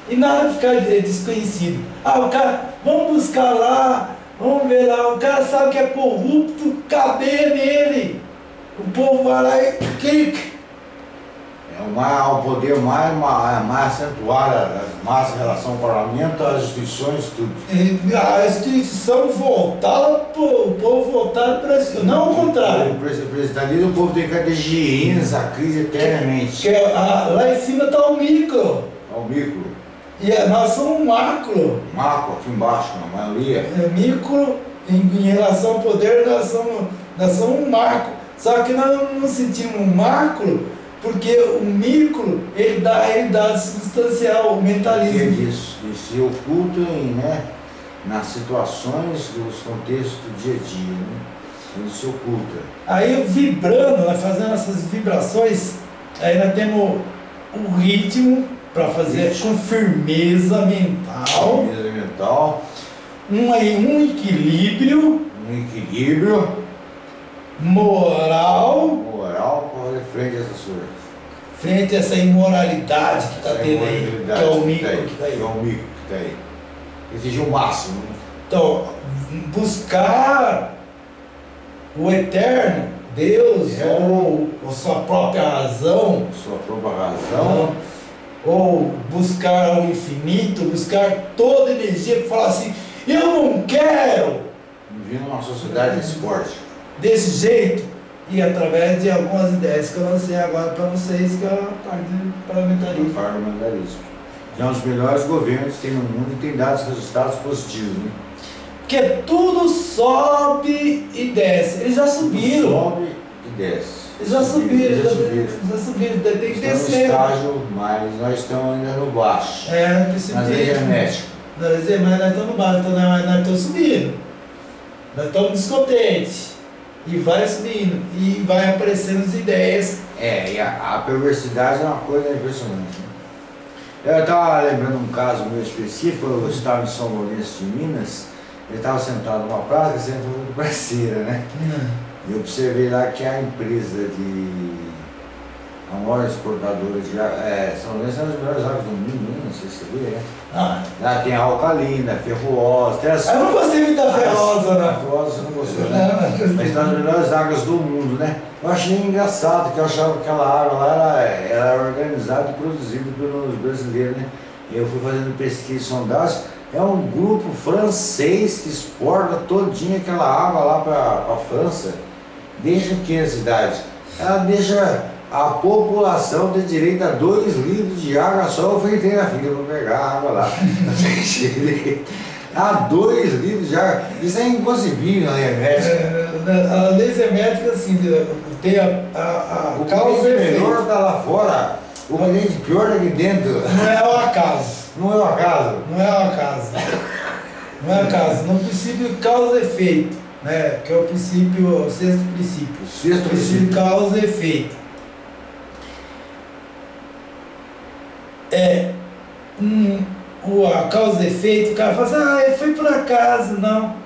E nada ficar de- desconhecido. Ah, o cara, vamos buscar lá, vamos ver lá, o cara sabe que é corrupto, cadê nele? O povo vai lá e clica. É o, o poder mais, mais, mais acentuado, mais em relação ao parlamento, às instituições, tudo. E A instituição voltada, o povo voltado para isso, não o contrário. O presi- presidencialismo, o povo tem que desviando essa crise eternamente. Que é a- lá em cima está o micro. É o micro, E é- nós somos um macro. macro aqui embaixo, na maioria. É, micro, em, em relação ao poder, nós somos, nós somos um macro. Só que nós não sentimos um macro, porque o micro, ele dá a realidade substancial, o Que mentalismo. disso, e se ocultam né, nas situações dos contextos do dia a dia. Né? Ele se oculta. Aí vibrando, nós fazendo essas vibrações, aí nós temos o ritmo para fazer Ritmo. com firmeza mental, Mesa mental, um, aí, um equilíbrio um equilíbrio moral moral frente a essas coisas. frente a essa imoralidade que está Essa tendo aí, que imoralidade é o que micro tá aí, que está aí. que é o micro que está aí. Exigir o máximo. né? Então, buscar o eterno, Deus, É. ou, ou sua própria razão, Sua própria razão. ou buscar o infinito, buscar toda energia para falar assim, eu não quero Viver numa sociedade desse porte. Desse jeito, e através de algumas ideias que eu lancei agora para vocês, que é a parte do parlamentarismo. parlamentarismo. Que é um dos melhores governos que tem no mundo e tem dado resultados positivos. Né? Porque tudo sobe e desce. Eles já subiram. Sobe e desce. Eles já subiram, Já já subiram. já subiram, tem que Estamos no descer. estágio, mas nós estamos ainda no baixo. É, Nas leis herméticas. Não, quer dizer, mas nós estamos no baixo, então nós, nós estamos subindo. Nós estamos descontentes. E vai subindo. E vai aparecendo as ideias. É, e a, a perversidade é uma coisa impressionante. né? Eu estava lembrando um caso meu específico, eu estava em São Lourenço de Minas, eu estava sentado numa praça, que sempre muito [LAUGHS] parceira, né? E eu observei lá que a empresa de. A maior exportadora de água. É, São Lourenço é uma das melhores águas do mundo, né? não sei se você sabia, né? Ah, Lá tem a alcalina, a ferrosa, tem as. eu não gostei muito da ferrosa, A não. ferrosa você não gostou, Não, né? não gostei. Mas das melhores águas do mundo, né? Eu achei engraçado que eu achava que aquela água lá era, era organizada e produzida pelos brasileiros, né? E eu fui fazendo pesquisa e sondagem. É um grupo francês que exporta todinha aquela água lá para a França, desde que a cidade. Ela deixa a população tem direito a dois litros de água só. Eu fui entrei na fila para pegar água lá. [LAUGHS] a dois litros de água. Isso é inconcebível na lei médica. É, a lei médica, assim, tem a, a, a o causa é melhor está lá fora. O cliente pior aqui dentro. Não é o acaso. Não é o acaso. Não é o acaso. Não é o acaso. No princípio causa e efeito, né? Que é o princípio, o sexto princípio. Sexto princípio. princípio causa e efeito. É um, o, a causa e efeito, o cara fala assim, ah, foi por acaso, não.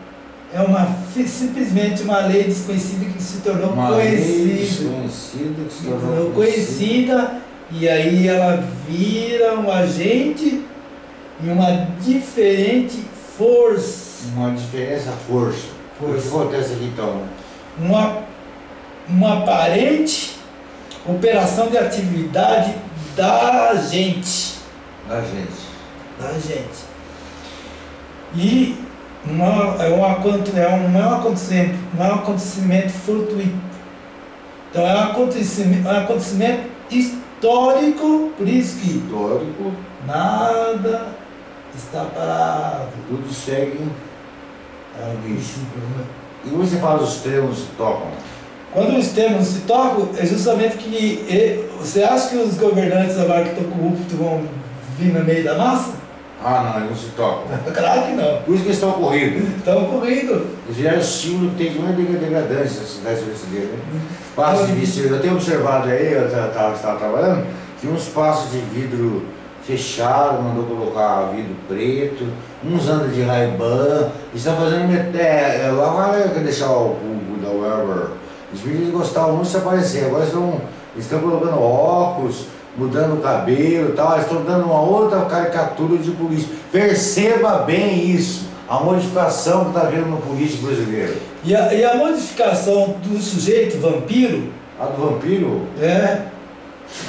É uma, simplesmente uma lei desconhecida que se tornou uma conhecida. Lei desconhecida que se tornou conhecida. conhecida e aí ela vira um agente e uma diferente força. Uma diferença força. força. O que acontece aqui então? Uma, uma aparente operação de atividade da gente. Da gente. Da gente. E uma, é, um, é um, não é um acontecimento, não é um acontecimento fortuito. Então é um acontecimento, é um acontecimento histórico, por isso que histórico, nada está parado. Tudo segue é isso. E você fala os termos tocam? Quando os termos se tocam, é justamente que você acha que os governantes agora que estão corruptos vão vir no meio da massa? Ah, não, eles não se tocam. [LAUGHS] claro que não. Por isso que eles estão corridos. Estão corridos. Eles vieram símbolo que tem uma degradância na cidade brasileira. Né? Passos de vidro. Eu tenho observado aí, eu estava trabalhando, que uns passos de vidro fechado, mandou colocar vidro preto, uns andam de Ray-Ban, estão fazendo. É, eu quero deixar o público da Weber. Os meninos gostavam muito de se aparecer, agora estão, estão colocando óculos mudando o cabelo e tal, estão dando uma outra caricatura de político. Perceba bem isso, a modificação que está vendo no político brasileiro. E a, e a modificação do sujeito vampiro? A do vampiro? É.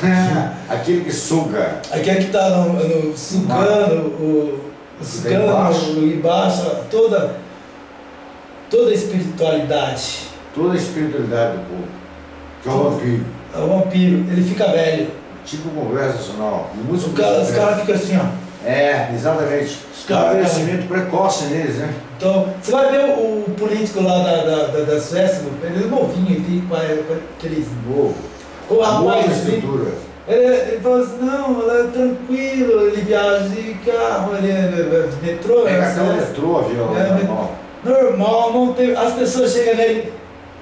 [LAUGHS] Aquele que suga. Aquele que está no, no, sugando, o, o sugando embaixo. embaixo, toda, toda a espiritualidade. Toda a espiritualidade do povo. Que é o vampiro. É o vampiro, ele fica velho. Tipo o Congresso Nacional. Os caras cara ficam assim, ó. É, exatamente. Os caras. Crescimento precoce neles, né? Então, você vai ver o, o político lá da, da, da, da Suécia, ele é novinho, ele tem aqueles. Novo. O rapaz. estrutura. Ele, ele fala assim, não, é tranquilo, ele viaja de carro, ele é metrô. É cartão metrô, avião, é, normal. Normal, não tem, as pessoas chegam nele,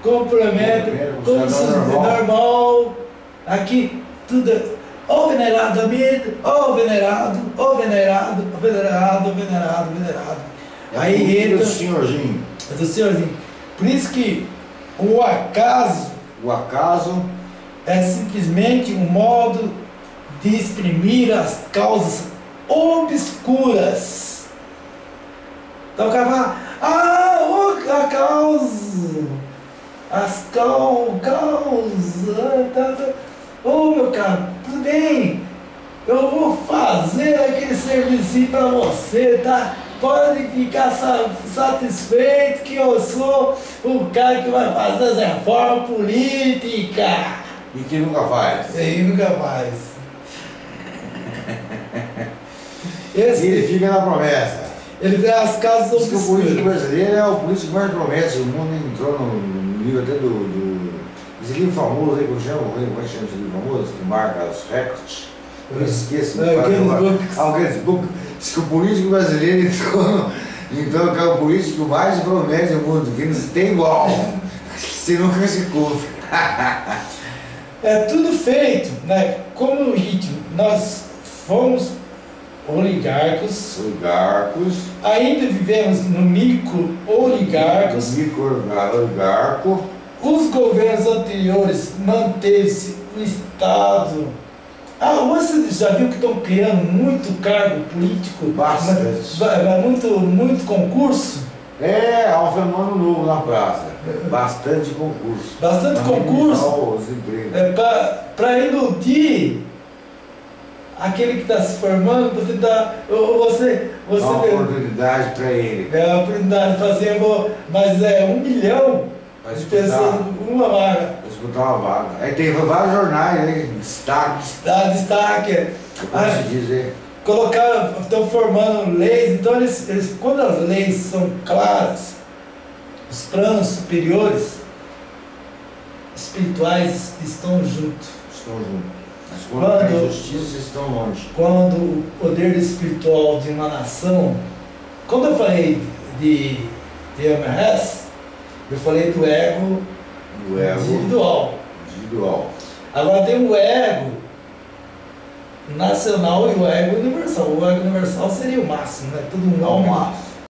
cumprimentam, como se normal. normal. Aqui, tudo. Ô venerado amigo, ô venerado, ô venerado, ô venerado, venerado, venerado. É Aí entra. do senhorzinho. É do senhorzinho. Por isso que o acaso. O acaso. É simplesmente um modo de exprimir as causas obscuras. Então o cara fala, ah, a causa, as causa, tá, tá. Ô oh, meu caro, tudo bem? Eu vou fazer aquele serviço para você, tá? Pode ficar satisfeito que eu sou o cara que vai fazer as reformas políticas. E que nunca faz. E nunca faz. [LAUGHS] Esse, ele fica na promessa. Ele vê as casas que o político brasileiro é o político mais promete. O mundo entrou no livro até do, do esse livro famoso aí, como chama? Como é que chama esse livro famoso? Que marca os recordes. Eu esqueço. É, Guinness Ah, o Guinness Book. Diz que o político brasileiro entrou, então que é o político mais promete no mundo, que não tem igual. Você nunca se cumpre. é tudo feito, né? Como no ritmo, nós fomos oligarcos. Oligarcos. Ainda vivemos no micro oligarcos. Micro oligarco os governos anteriores manteve-se o Estado. Ah, você já viu que estão criando muito cargo político? Bastante. Muito, muito concurso? É, há um fenômeno novo na praça. Bastante concurso. Bastante concurso? É, Para iludir aquele que está se formando, você dá. Você, você dá uma oportunidade para ele. É uma oportunidade de fazer, mas é um milhão Vai de pessoas, uma vaga. Disputar uma vaga. Aí tem vários jornais, né? Destaque. Dá destaque. Como Ah, se dizer. colocar, estão formando leis, então eles, eles, quando as leis são claras, os planos superiores espirituais estão juntos. Estão juntos. Mas quando tem Quando- justiça, estão longe. Quando o poder espiritual de uma nação, quando eu falei de, de MRS, eu falei do ego O ego individual. individual. Agora tem o ego nacional e o ego universal. O ego universal seria o máximo, né? Todo mundo Ao homem, máximo.